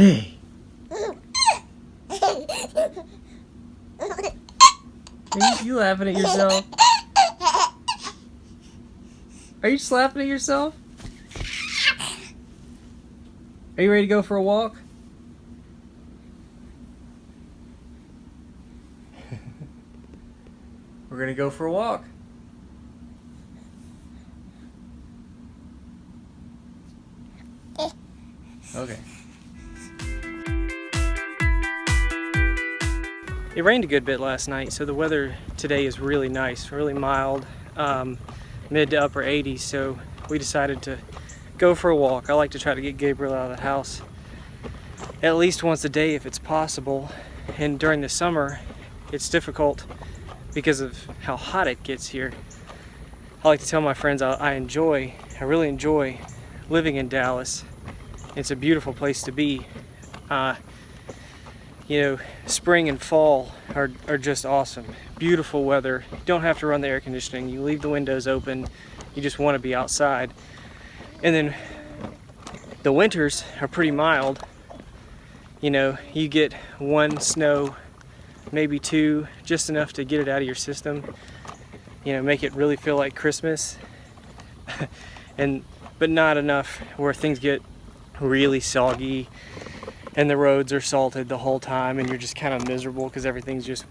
Hey. Are you, laughing at yourself? Are you slapping at yourself? Are you ready to go for a walk? We're gonna go for a walk. Okay. It rained a good bit last night, so the weather today is really nice, really mild, um, mid to upper 80s, so we decided to go for a walk. I like to try to get Gabriel out of the house at least once a day if it's possible, and during the summer it's difficult because of how hot it gets here. I like to tell my friends I, I enjoy, I really enjoy living in Dallas. It's a beautiful place to be. Uh, you know, spring and fall are, are just awesome. Beautiful weather. You don't have to run the air conditioning. You leave the windows open. You just want to be outside. And then the winters are pretty mild. You know, you get one snow, maybe two, just enough to get it out of your system. You know, make it really feel like Christmas. and but not enough where things get really soggy and the roads are salted the whole time and you're just kind of miserable because everything's just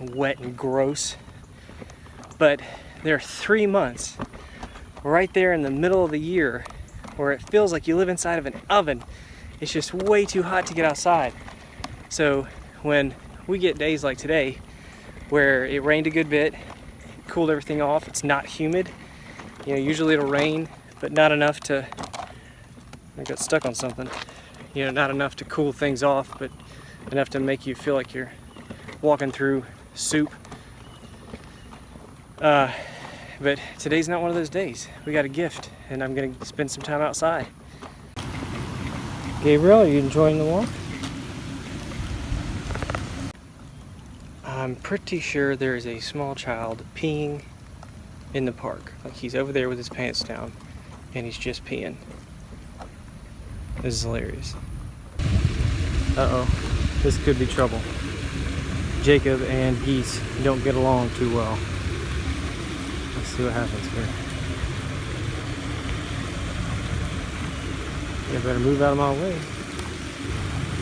wet and gross. But there are three months right there in the middle of the year where it feels like you live inside of an oven. It's just way too hot to get outside. So when we get days like today where it rained a good bit, cooled everything off, it's not humid. You know, usually it'll rain, but not enough to, I got stuck on something you know, not enough to cool things off, but enough to make you feel like you're walking through soup. Uh, but today's not one of those days. We got a gift, and I'm gonna spend some time outside. Gabriel, are you enjoying the walk? I'm pretty sure there is a small child peeing in the park. Like he's over there with his pants down, and he's just peeing. This is hilarious. Uh-oh, this could be trouble. Jacob and Geese don't get along too well. Let's see what happens here. You better move out of my way.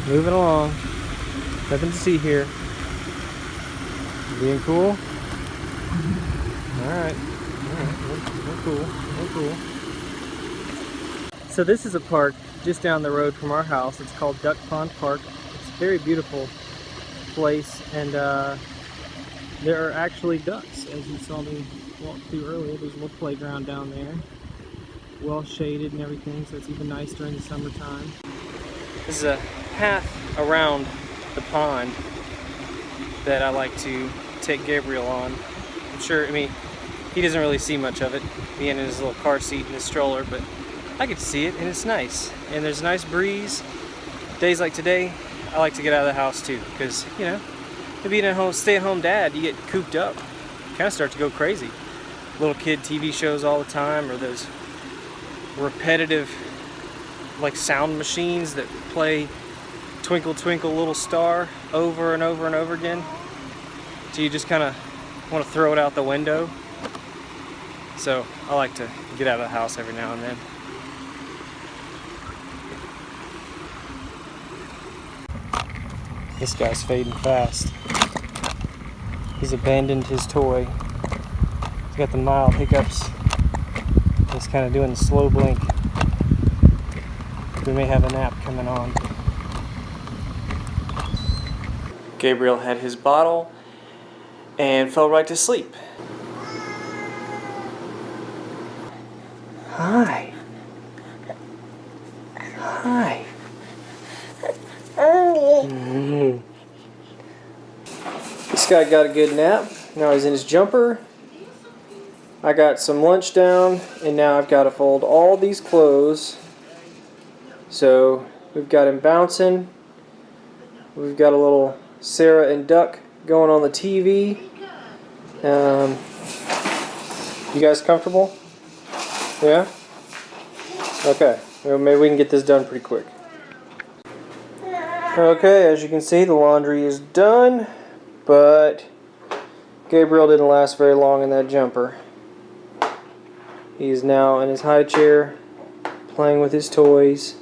Moving along. Nothing to see here. Being cool? Alright. Alright, we're, we're cool. We're cool. So this is a park just down the road from our house. It's called Duck Pond Park. It's a very beautiful place and uh, there are actually ducks as you saw me walk through earlier. There's a little playground down there. Well shaded and everything so it's even nice during the summertime. This is a path around the pond that I like to take Gabriel on. I'm sure, I mean, he doesn't really see much of it, being in his little car seat and his stroller, but I to see it and it's nice. And there's a nice breeze. Days like today, I like to get out of the house too because, you know, being a home, stay-at-home dad, you get cooped up. You kind of start to go crazy. Little kid TV shows all the time or those repetitive like sound machines that play Twinkle Twinkle Little Star over and over and over again. So you just kind of want to throw it out the window. So I like to get out of the house every now and then. This guy's fading fast. He's abandoned his toy. He's got the mild hiccups. He's kind of doing the slow blink. We may have a nap coming on. Gabriel had his bottle and fell right to sleep. Hi. Hi. Mm-hmm. Guy got a good nap. Now he's in his jumper. I got some lunch down, and now I've got to fold all these clothes. So we've got him bouncing. We've got a little Sarah and Duck going on the TV. Um, you guys comfortable? Yeah? Okay. Well, maybe we can get this done pretty quick. Okay, as you can see, the laundry is done, but Gabriel didn't last very long in that jumper. He's now in his high chair, playing with his toys,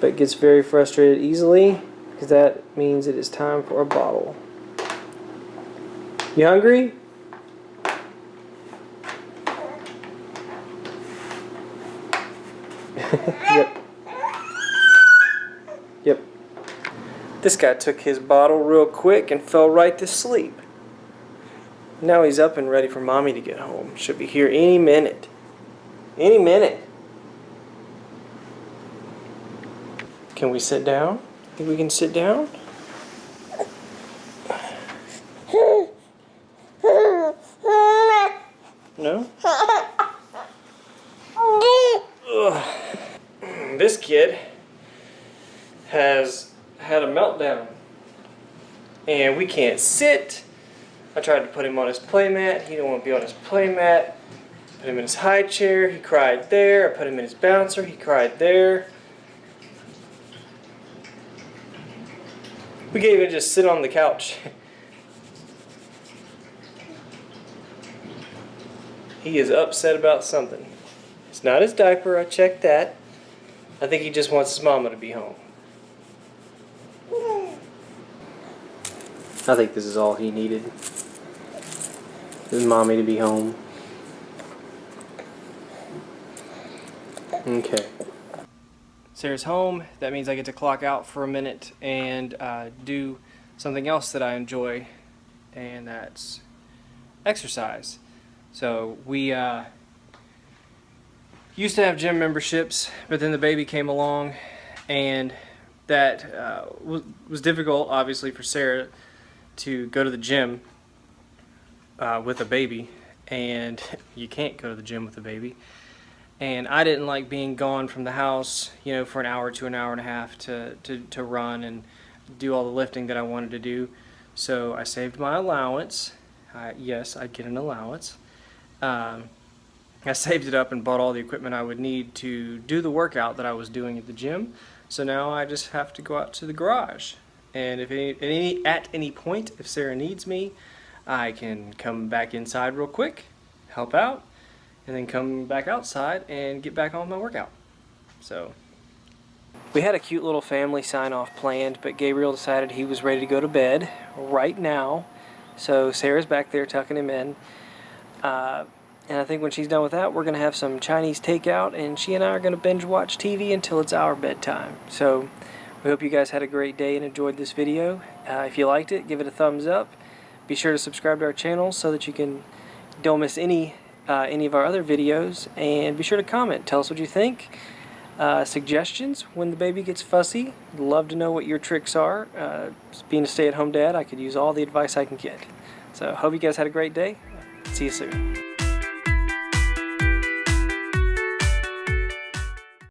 but gets very frustrated easily, because that means it is time for a bottle. You hungry? yep. This guy took his bottle real quick and fell right to sleep. Now he's up and ready for mommy to get home. Should be here any minute. Any minute. Can we sit down? Think we can sit down? No? Ugh. This kid has had a meltdown. And we can't sit. I tried to put him on his playmat. He didn't want to be on his playmat. Put him in his high chair. He cried there. I put him in his bouncer. He cried there. We can't even just sit on the couch. he is upset about something. It's not his diaper. I checked that. I think he just wants his mama to be home. I think this is all he needed. His mommy to be home. Okay. Sarah's home. That means I get to clock out for a minute and uh, do something else that I enjoy, and that's exercise. So we uh, used to have gym memberships, but then the baby came along, and that uh, was, was difficult, obviously, for Sarah to go to the gym uh, with a baby, and you can't go to the gym with a baby. And I didn't like being gone from the house, you know, for an hour to an hour and a half to, to, to run and do all the lifting that I wanted to do. So I saved my allowance. Yes, I'd get an allowance. Um, I saved it up and bought all the equipment I would need to do the workout that I was doing at the gym. So now I just have to go out to the garage. And if any, at, any, at any point, if Sarah needs me, I can come back inside real quick, help out, and then come back outside and get back on my workout. So we had a cute little family sign off planned, but Gabriel decided he was ready to go to bed right now. So Sarah's back there tucking him in. Uh, and I think when she's done with that, we're going to have some Chinese takeout, and she and I are going to binge watch TV until it's our bedtime. So we hope you guys had a great day and enjoyed this video. Uh, if you liked it, give it a thumbs up. Be sure to subscribe to our channel so that you can don't miss any uh, any of our other videos. And be sure to comment. Tell us what you think. Uh, suggestions when the baby gets fussy. Love to know what your tricks are. Uh, being a stay-at-home dad, I could use all the advice I can get. So hope you guys had a great day. See you soon.